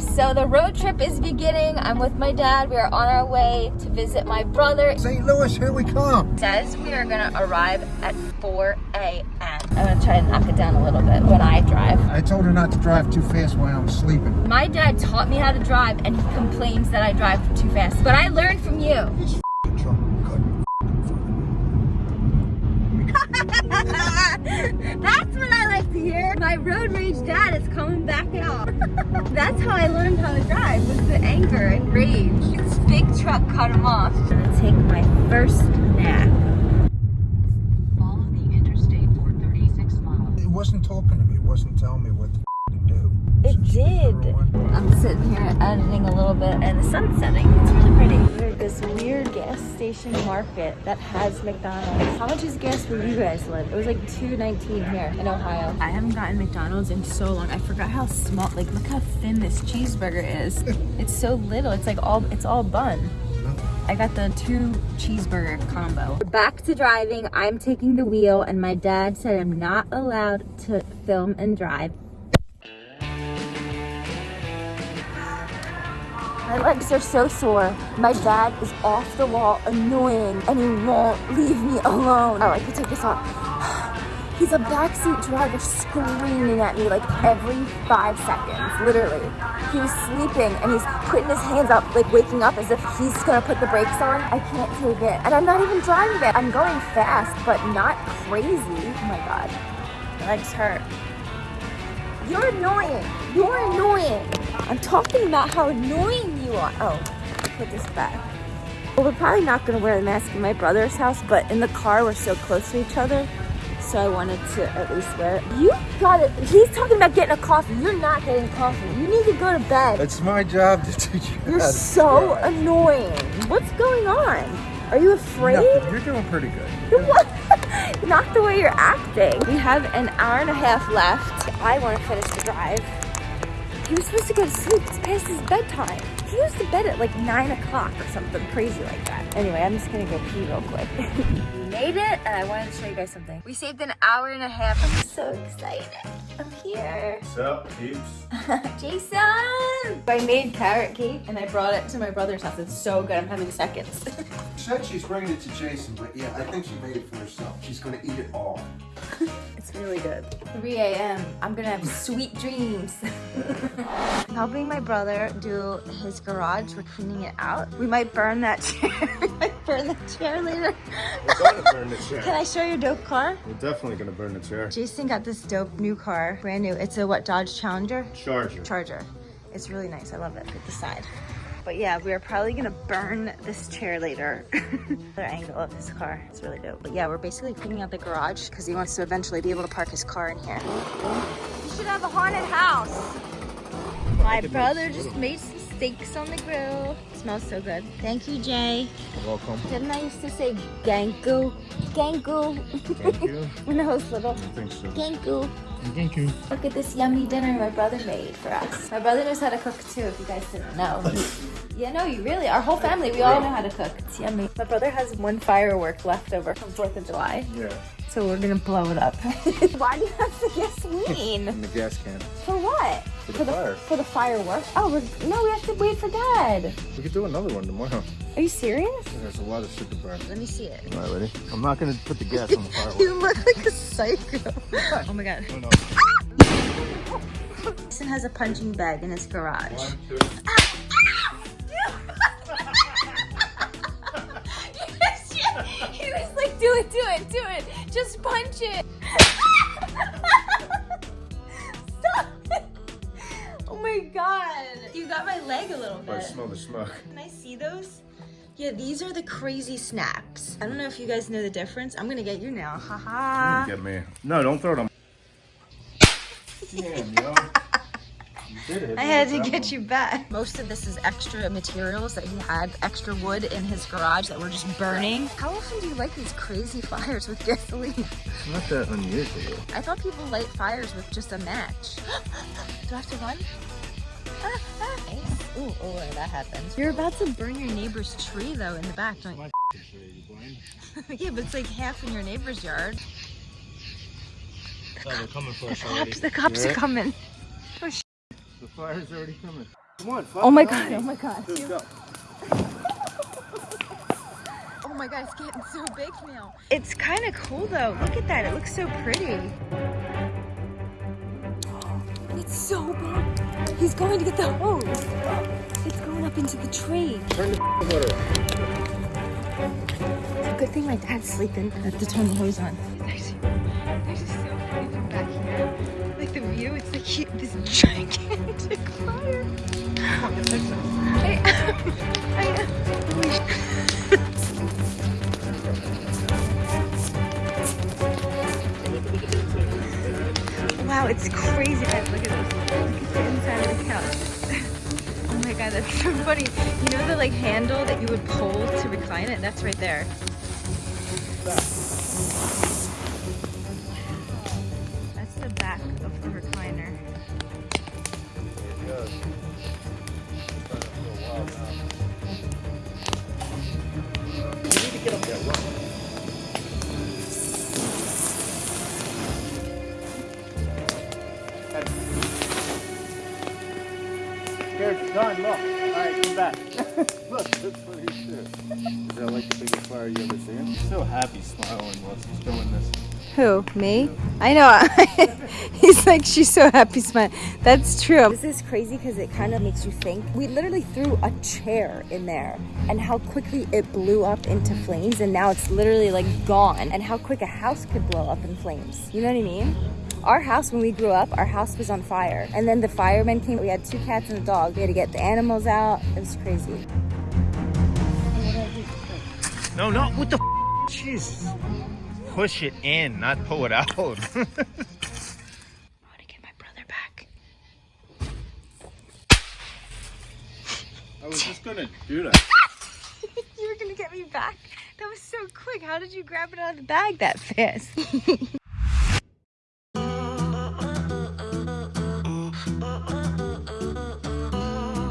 So the road trip is beginning. I'm with my dad. We are on our way to visit my brother. St. Louis, here we come. says we are gonna arrive at 4 a.m. I'm gonna try to knock it down a little bit when I drive. I told her not to drive too fast while I'm sleeping. My dad taught me how to drive and he complains that I drive too fast. But I learned from you. I like to hear. My road rage dad is coming back out. That's how I learned how to drive, was the anger and rage. This big truck cut him off. I'm gonna take my first nap. Follow the Interstate for 36 miles. It wasn't talking to me. It wasn't telling me what the f- to do. It did. I'm sitting here editing a little bit and the sun's setting. It's really pretty. We're at this weird gas station market that has McDonald's. How much is gas where you guys live? It was like 2.19 here in Ohio. I haven't gotten McDonald's in so long. I forgot how small, like look how thin this cheeseburger is. it's so little. It's like all, it's all bun. I got the two cheeseburger combo. Back to driving. I'm taking the wheel and my dad said I'm not allowed to film and drive My legs are so sore. My dad is off the wall, annoying, and he won't leave me alone. Oh, I could take this off. He's a backseat driver screaming at me like every five seconds, literally. He was sleeping and he's putting his hands up, like waking up as if he's gonna put the brakes on. I can't take it. And I'm not even driving it. I'm going fast, but not crazy. Oh my God. My legs hurt. You're annoying. You're annoying. I'm talking about how annoying you are. Oh, put this back. Well, we're probably not going to wear the mask in my brother's house, but in the car, we're so close to each other. So I wanted to at least wear it. You got it. He's talking about getting a coffee. You're not getting coffee. You need to go to bed. It's my job to teach you You're so drive. annoying. What's going on? Are you afraid? Nothing. You're doing pretty good. What? Not the way you're acting. We have an hour and a half left. I want to finish the drive. He was supposed to go to sleep. It's past his bedtime. He goes to bed at like 9 o'clock or something crazy like that. Anyway, I'm just going to go pee real quick. we made it, and I wanted to show you guys something. We saved an hour and a half. I'm so excited. I'm here. What's up, peeps? Jason! I made carrot cake, and I brought it to my brother's house. It's so good. I'm having seconds. She said she's bringing it to Jason, but yeah, I think she made it for herself. She's gonna eat it all. It's really good. 3 a.m. I'm gonna have sweet dreams. I'm helping my brother do his garage. We're cleaning it out. We might burn that chair. we might burn the chair later. We're gonna burn the chair. Can. I show you your dope car? We're definitely gonna burn the chair. Jason got this dope new car, brand new. It's a what, Dodge Challenger? Charger. Charger. It's really nice. I love it. Look at the side. But yeah, we are probably gonna burn this chair later. Other angle of his car. It's really dope. But yeah, we're basically cleaning out the garage because he wants to eventually be able to park his car in here. You should have a haunted house. My brother just made some steaks on the grill. smells so good. Thank you, Jay. You're welcome. Didn't I used to say ganku? Ganku. Thank you. when I was little. I think so. Ganku. Thank you. Look at this yummy dinner my brother made for us. My brother knows how to cook too, if you guys didn't know. yeah, no, you really, our whole family, we all know how to cook. It's yummy. My brother has one firework left over from 4th of July, Yeah. so we're gonna blow it up. Why do you have the gasoline? In the gas can. for what? For the for fire. For the firework? Oh, we're, no, we have to wait for dad. We could do another one tomorrow. Are you serious? There's a lot of shit to burn. Let me see it. All right, ready? I'm not gonna put the gas on the fireworks. You look like a psycho. oh my god. No, no. Jason has a punching bag in his garage. One, two. he was like, do it, do it, do it. Just punch it. Stop it. Oh my god. You got my leg a little bit. I smell the smoke. Can I see those? Yeah, these are the crazy snacks. I don't know if you guys know the difference. I'm gonna get you now. Haha. Get me. No, don't throw them. Damn, yo. You did it. I had to get you back. Most of this is extra materials that he had, extra wood in his garage that were just burning. How often do you light these crazy fires with gasoline? It's not that unusual. I thought people light fires with just a match. do I have to run? Ah, ah. Nice. Ooh, oh, that happened. You're about to burn your neighbor's tree though in the back, don't you? yeah, but it's like half in your neighbor's yard. Oh, they're coming for The us already. cops, the cops are Yeah. coming. Oh, the fire's already coming. Come on, fuck Oh my god, Omni. oh my god. Let's go. Oh my god, it's getting so big now. It's kind of cool though. Look at that. It looks so pretty. It's so bad. He's going to get the hose. It's going up into the tree. Turn the motor. It's a good thing my dad's sleeping. I have to turn the hose on. There's, there's just so funny from back here. Like the view, it's like he- this gigantic fire. I am. I am. Wow, it's crazy, guys. Look at this. Look at the inside of the couch. oh my god, that's so funny. You know the like handle that you would pull to recline it? That's right there. Here, John, look. All right, come back. look, that's what he's doing. Is that like the biggest fire you ever seen? He's so happy smiling while he's doing this. Who? Me? I know. He's like, she's so happy smiling. That's true. This is crazy because it kind of makes you think. We literally threw a chair in there and how quickly it blew up into flames and now it's literally like gone and how quick a house could blow up in flames. You know what I mean? Our house, when we grew up, our house was on fire. And then the firemen came. We had two cats and a dog. We had to get the animals out. It was crazy. No, no, what the f- Jesus. Push it in, not pull it out. I want to get my brother back. I was just gonna do that. You were going to get me back? That was so quick. How did you grab it out of the bag that fast?